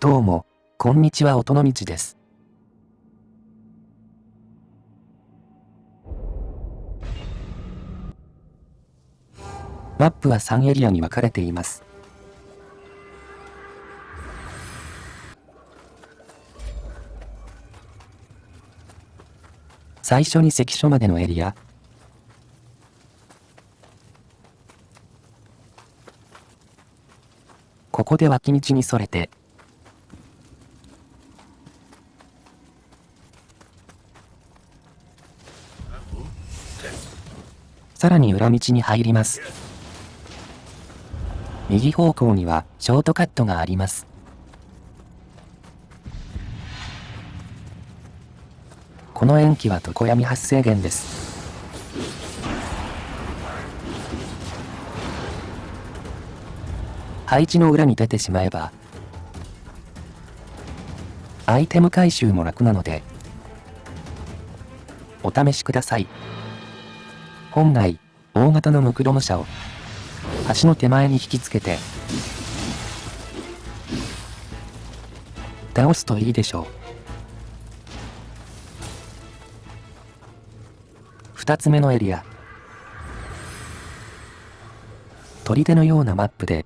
どうも、こんにちは音の道です。マップは3エリアに分かれています。最初に関所までのエリア。ここで脇道にそれて、さらに裏道に入ります。右方向にはショートカットがあります。この塩基は常闇発生源です。配置の裏に出てしまえば、アイテム回収も楽なので、お試しください。本来、大型のムクロム車を、橋の手前に引きつけて、倒すといいでしょう。二つ目のエリア。砦のようなマップで、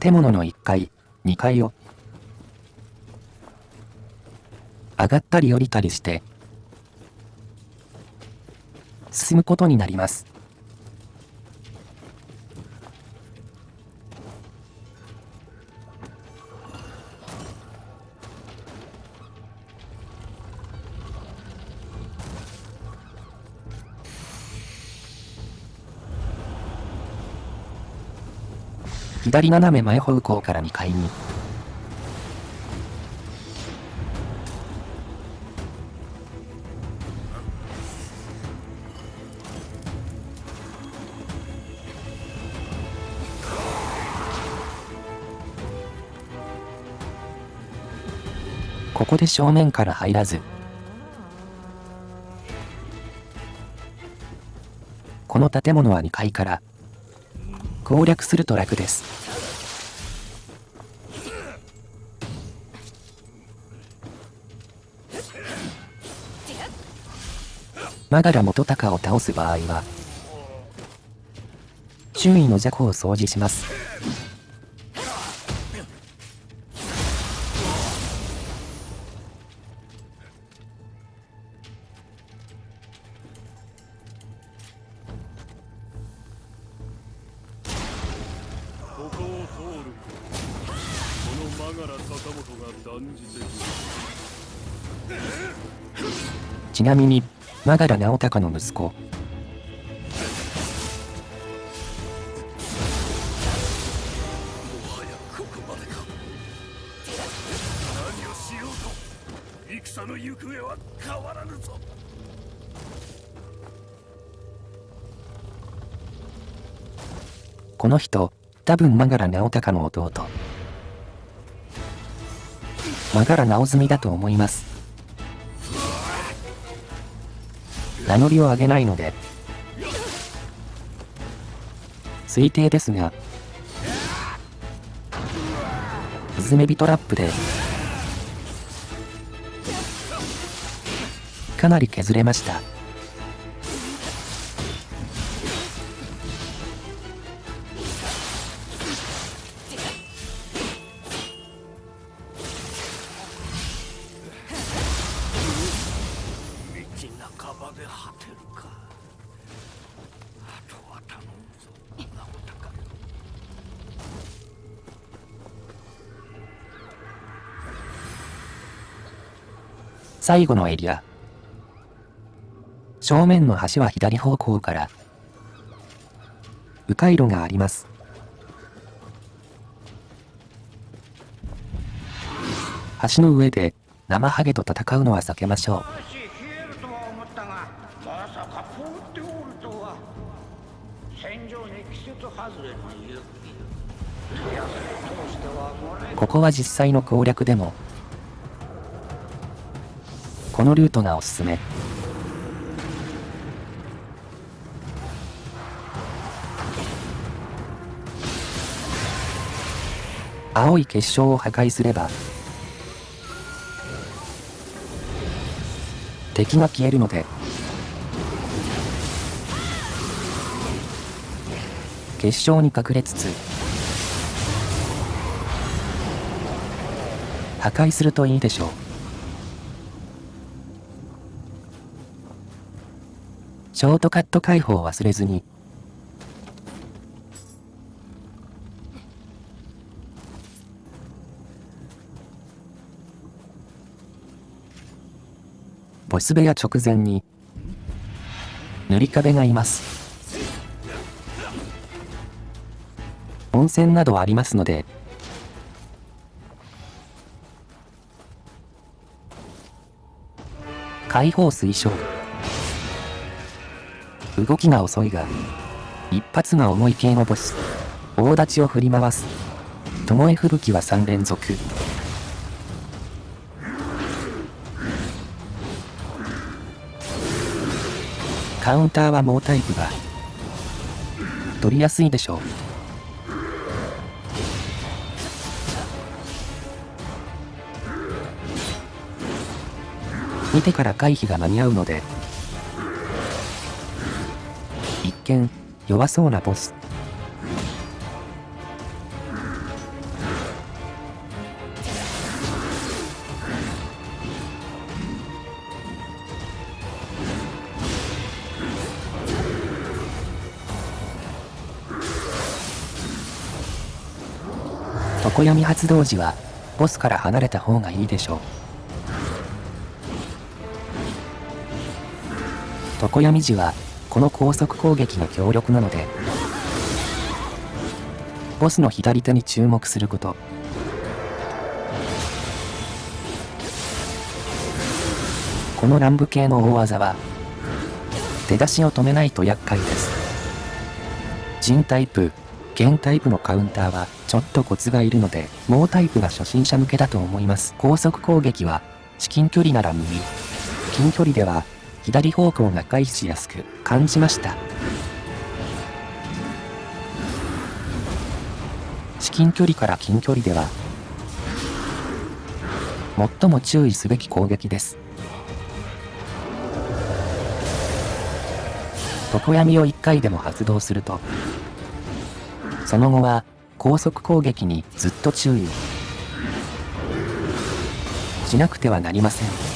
建物の1階、2階を、上がったり降りたりして、進むことになります。左斜め前方向から2階に。ここで正面から入らず、この建物は2階から攻略すると楽です。マガラ元高を倒す場合は、周囲の邪行を掃除します。ちなみに、マガラ直隆の息子。戦の行方は変わらぬぞ。この人多分マガラ直隆の弟ながら直済みだと思います。名乗りを上げないので、推定ですが、スズメビトラップで、かなり削れました。最後のエリア。正面の橋は左方向から、迂回路があります。橋の上で生ハゲと戦うのは避けましょう。まさか放っておるとは戦場に季節外れの雪ここは実際の攻略でもこのルートがおすすめ。青い結晶を破壊すれば、敵が消えるので、結晶に隠れつつ、破壊するといいでしょう。ショートカット解放を忘れずに、ボス部屋直前に、塗り壁がいます。温泉などありますので、解放推奨。動きが遅いが、一発が重い系のボス。大立ちを振り回す。巴吹雪は3連続。カウンターは猛タイプが、取りやすいでしょう。見てから回避が間に合うので、一見、弱そうなボス。常闇発動時は、ボスから離れた方がいいでしょう。常闇時は、この高速攻撃の強力なので、ボスの左手に注目すること。この乱舞系の大技は、出だしを止めないと厄介です。人タイプ、剣タイプのカウンターはちょっとコツがいるので、猛タイプが初心者向けだと思います。高速攻撃は、至近距離なら右。近距離では、左方向が回避しやすく感じました。至近距離から近距離では、最も注意すべき攻撃です。常闇を1回でも発動すると、その後は高速攻撃にずっと注意しなくてはなりません。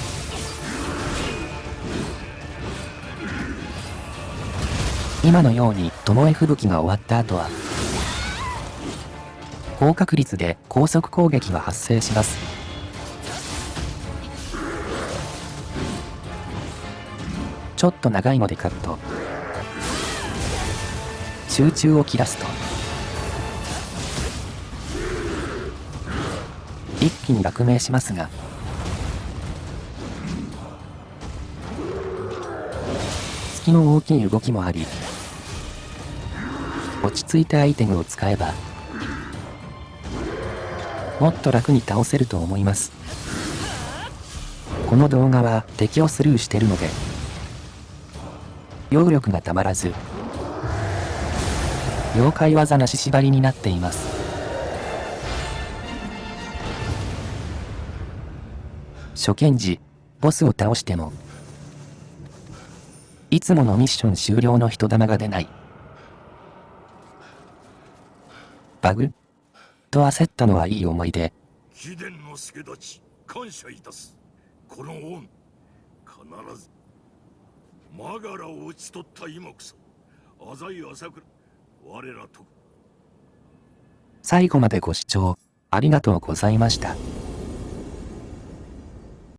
今のように巴吹雪が終わった後は高確率で高速攻撃が発生します。ちょっと長いのでカット。集中を切らすと。一気に落命しますが、隙の大きい動きもあり、落ち着いたアイテムを使えば、もっと楽に倒せると思います。この動画は敵をスルーしてるので、揚力がたまらず、妖怪技なし縛りになっています。初見時、ボスを倒しても、いつものミッション終了の人玉が出ない。バグ？と焦ったのはいい思い出。秘伝の助立ち、感謝いたす。この恩、必ず、マガラを討ち取った今こそ、浅井朝倉、我らと。最後までご視聴、ありがとうございました。